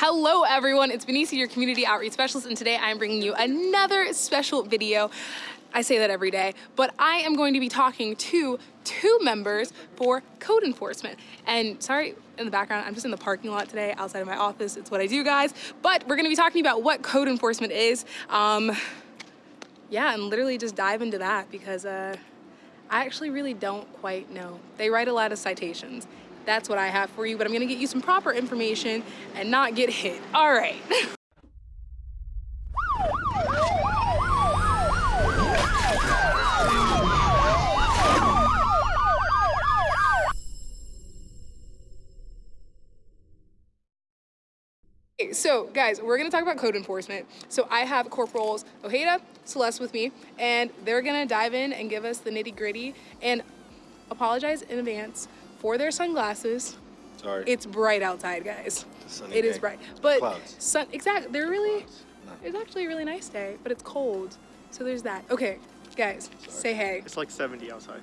Hello everyone, it's Benicia, your community outreach specialist, and today I am bringing you another special video. I say that every day, but I am going to be talking to two members for code enforcement. And sorry in the background, I'm just in the parking lot today outside of my office. It's what I do, guys. But we're gonna be talking about what code enforcement is. Um, yeah, and literally just dive into that because uh, I actually really don't quite know. They write a lot of citations that's what I have for you, but I'm gonna get you some proper information and not get hit. All right. so guys, we're gonna talk about code enforcement. So I have Corporals Ojeda, Celeste with me, and they're gonna dive in and give us the nitty gritty and apologize in advance for their sunglasses. Sorry. It's bright outside, guys. It is bright. But Clouds. sun exactly they're really it's actually a really nice day, but it's cold. So there's that. Okay, guys, Sorry. say hey. It's like 70 outside.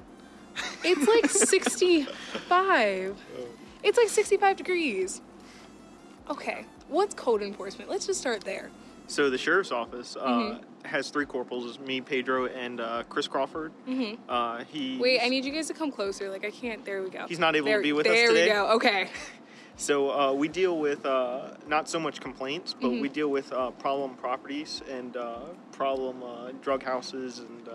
It's like 65. It's like 65 degrees. Okay, what's code enforcement? Let's just start there. So the sheriff's office uh, mm -hmm. has three corporals: me, Pedro, and uh, Chris Crawford. Mm -hmm. uh, he. Wait, I need you guys to come closer. Like I can't. There we go. He's not able there, to be with us today. There we go. Okay. So uh, we deal with uh, not so much complaints, but mm -hmm. we deal with uh, problem properties and problem drug houses and.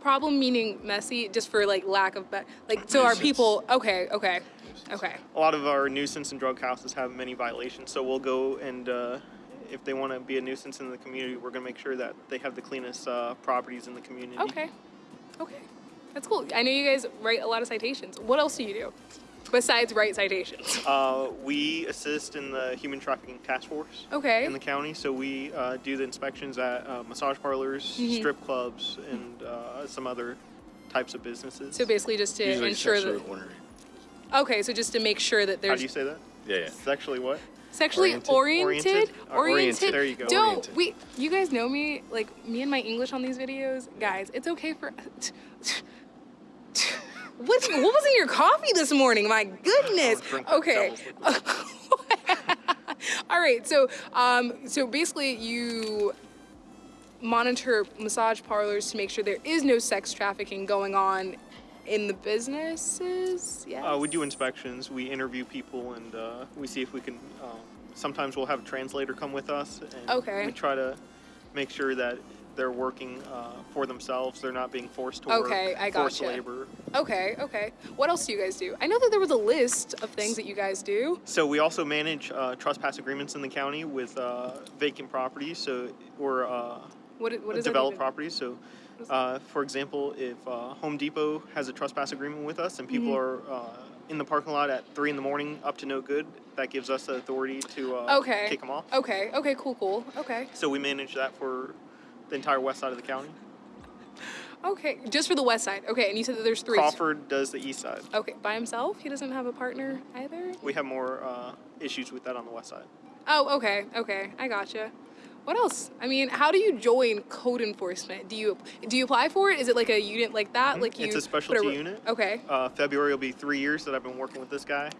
problem meaning messy, just for like lack of like. So our people. Okay. Okay. Okay. A lot of our nuisance and drug houses have many violations, so we'll go and if they want to be a nuisance in the community, we're going to make sure that they have the cleanest uh, properties in the community. Okay. Okay. That's cool. I know you guys write a lot of citations. What else do you do besides write citations? Uh, we assist in the human trafficking task force. Okay. In the county, so we uh, do the inspections at uh, massage parlors, mm -hmm. strip clubs, and uh, some other types of businesses. So basically, just to Usually ensure that. Okay, so just to make sure that there's. How do you say that? Yeah, yeah. Sexually what? Sexually oriented. Oriented. Oriented. oriented. There you go. Don't oriented. we? You guys know me, like me and my English on these videos, guys. It's okay for. what? What was in your coffee this morning? My goodness. Okay. All right. So, um, so basically, you monitor massage parlors to make sure there is no sex trafficking going on in the businesses, yes? Uh, we do inspections, we interview people, and uh, we see if we can, um, sometimes we'll have a translator come with us. And okay. We try to make sure that they're working uh, for themselves. They're not being forced to okay, work. I got forced labor. Okay, okay. What else do you guys do? I know that there was a list of things that you guys do. So we also manage uh, trespass agreements in the county with uh, vacant properties. So or uh, what, what is developed properties. So uh, for example, if uh, Home Depot has a trespass agreement with us and people mm -hmm. are uh, in the parking lot at three in the morning up to no good, that gives us the authority to uh, okay. kick them off. Okay. Okay. Cool. Cool. Okay. So we manage that for the entire west side of the county. Okay, just for the west side. Okay, and you said that there's three. Crawford does the east side. Okay, by himself? He doesn't have a partner either? We have more uh, issues with that on the west side. Oh, okay, okay, I gotcha. What else? I mean, how do you join code enforcement? Do you do you apply for it? Is it like a unit like that? Mm-hmm. Like you? It's a specialty a, unit. Okay. Uh, February will be three years that I've been working with this guy.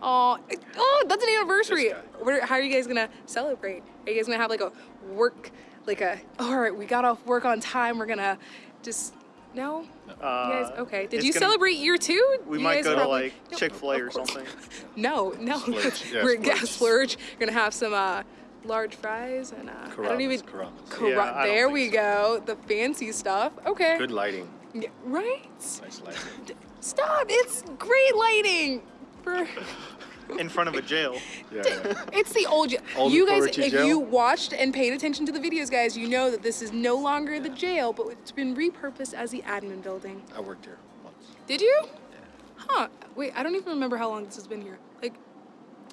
Oh, oh, that's an anniversary. Where, how are you guys gonna celebrate? Are you guys gonna have like a work, like a? all right, we got off work on time. We're gonna just no. Uh, you guys, okay. Did you gonna, celebrate year two? We you might go to like no, Chick Fil A or something. no, no. Splurge. Yeah, We're gonna splurge. We're gonna have some. uh large fries and uh, I don't even. Yeah, there we so. go. The fancy stuff. Okay. Good lighting. Yeah, right. Nice lighting. Stop! It's great lighting for. In front of a jail. Yeah, yeah. It's the old jail. Old you guys, if jail? you watched and paid attention to the videos, guys, you know that this is no longer the jail, but it's been repurposed as the admin building. I worked here once. Did you? Yeah. Huh. Wait, I don't even remember how long this has been here. Like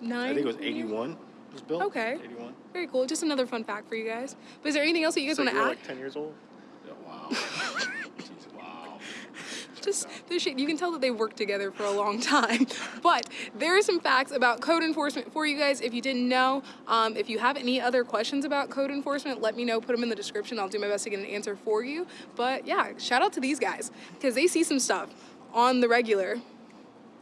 nine? I think it was 81 was built. Okay. 81. Very cool. Just another fun fact for you guys. But is there anything else that you guys so want to add? like 10 years old? Yeah, wow. Jeez, wow. Just there's shit. You can tell that they worked together for a long time. But there are some facts about code enforcement for you guys if you didn't know. Um, if you have any other questions about code enforcement, let me know. Put them in the description. I'll do my best to get an answer for you. But yeah, shout out to these guys because they see some stuff on the regular.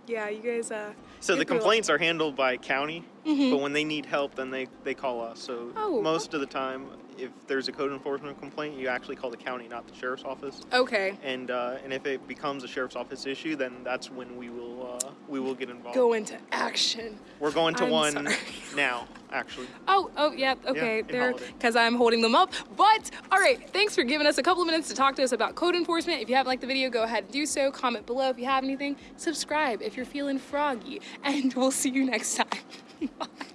Yeah, you guys. Uh, So the complaints are handled by county, but when they need help, then they, they call us. So Mm-hmm. Oh, most of the time, if there's a code enforcement complaint, you actually call the county, not the sheriff's office. Okay. And uh, and if it becomes a sheriff's office issue, then that's when we will uh, we will get involved. Go into action. We're going to I'm one sorry. now, actually. Oh, oh, yeah, okay, in there, because I'm holding them up. But, all right, thanks for giving us a couple of minutes to talk to us about code enforcement. If you haven't liked the video, go ahead and do so. Comment below if you have anything. Subscribe if you're feeling froggy. And we'll see you next time. Bye.